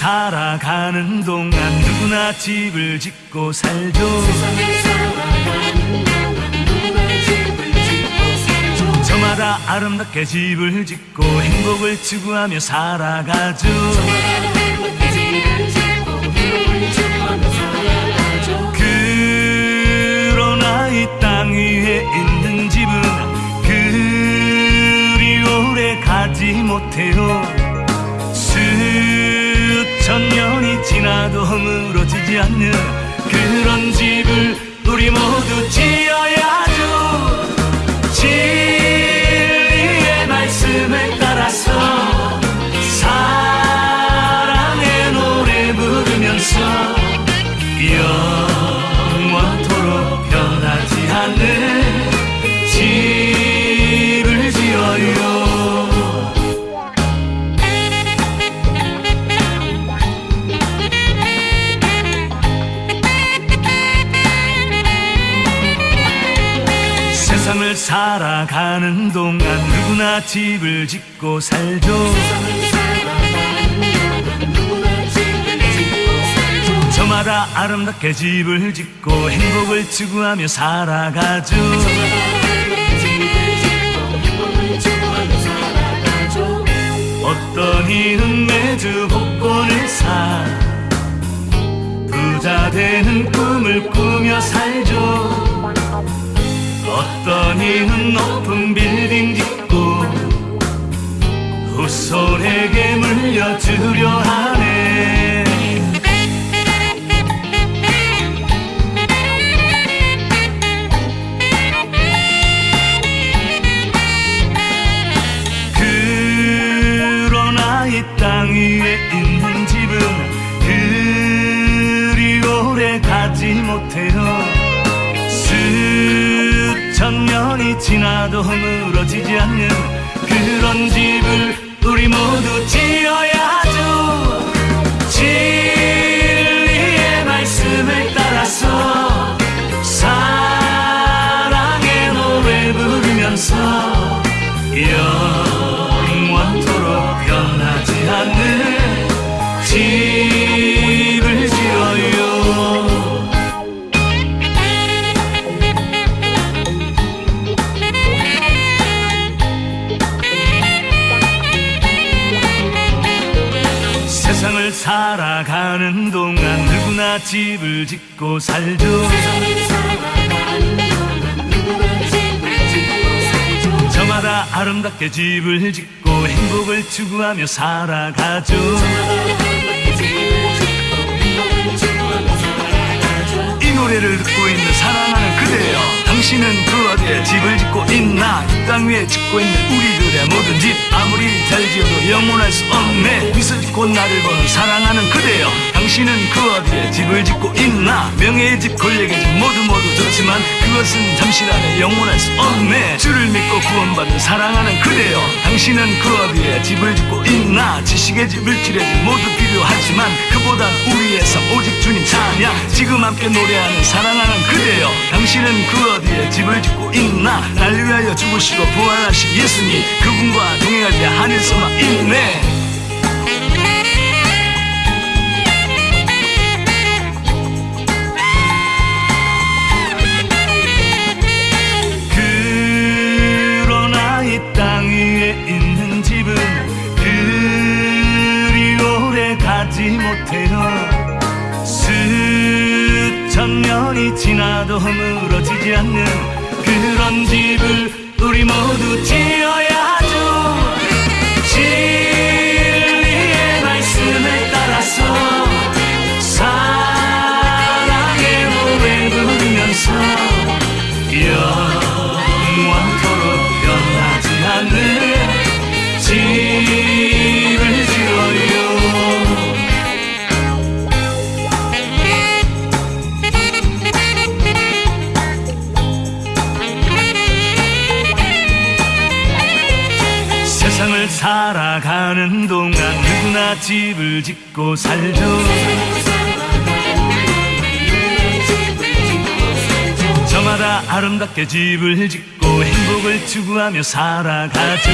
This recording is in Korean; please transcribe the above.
살아가는 동안 누구나 집을 짓고 살죠. 저마다 아름답게 집을 짓고 행복을 추구하며 살아가죠. 그러나 이 땅 위에 있는 집은 그리 오래 가지 못해요 지나도 허물어지지 않는 그런 집을 우리 모두 지 세상을 살아가는 동안 누구나 집을 짓고 살죠. 저마다 아름답게 집을 짓고 행복을 추구하며 살아가죠. 어떤 이는 매주 복권을 사 부자 되는 꿈을 꾸며 살죠 어떤 이는 높은 빌딩 짓고 후손에게 물려주려 하네. 그러나 이 땅 위에 있는 집은 그리 오래 가지 못해요 지나도 허물어지지 않는 그런 집을 우리 모두 지어야 세상을 살아가는 동안 누구나 집을 짓고 살죠. 저마다 아름답게 집을 짓고 행복을 추구하며 살아가죠. 이 노래를 듣고 있는 사랑하는 그대여 당신은 그 어디에 집을 짓고 있나? 이 땅 위에 짓고 있는 우리들의 모든 집 아무리 잘 지어도 영원할 수 없네. 미소 짓고 나를 보는 사랑하는 그대여 당신은 그 어디에 집을 짓고 있나? 명예의 집 권력의 집 모두 모두 좋지만 그것은 잠시라네 영원할 수 없네. 주를 믿고 구원받은 사랑하는 그대여 당신은 그 어디에 집을 짓고 있나? 지식의 집 물질의 집 모두 필요하지만 그보단 우리의 삶 오직 주님 찬양 지금 함께 노래하는 사랑하는 그대여 당신은 그 집을 짓고 있나? 날 위하여 죽으시고 부활하신 예수님 그분과 동행할 때 하늘서만 있네. 못해요 수천 년이 지나도 허물어지지 않는 그런 집을 우리 모두 지어야 살아가는 동안 누구나 집을 짓고 살죠. 저마다 아름답게 집을 짓고 행복을 추구하며 살아가죠